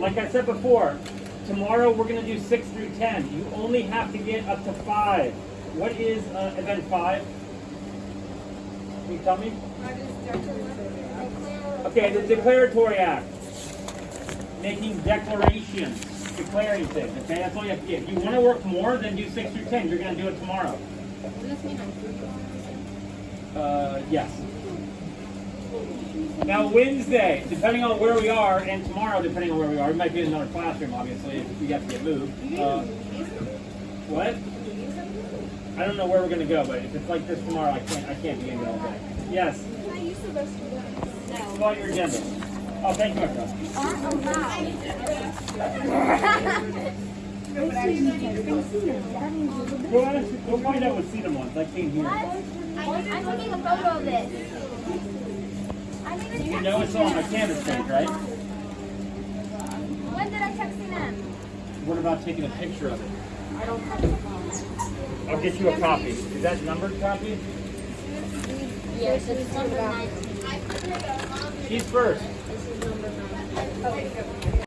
like I said before, tomorrow we're gonna do six through ten. You only have to get up to five. What is uh, event five? Can you tell me? Okay, the declaratory act. Making declarations, declaring things. Okay, that's all you have to get. If you want to work more, then do six through ten. You're gonna do it tomorrow. Uh, yes. Now Wednesday, depending on where we are, and tomorrow, depending on where we are, we might be in another classroom, obviously, if we have to get moved. Uh, what? I don't know where we're gonna go, but if it's like this tomorrow, I can't. I can't be in it all day. Yes. Fill out your agenda. Oh, thank you, my friend. Go ask, go find out what Cena wants. I came here. I'm taking a photo of this. I You know it's on my canvas page, right? When did I text them? What about taking a picture of it? I don't have a phone. I'll get you a copy. Is that numbered copy? Yes, it's number 19. She's first. This is number 19.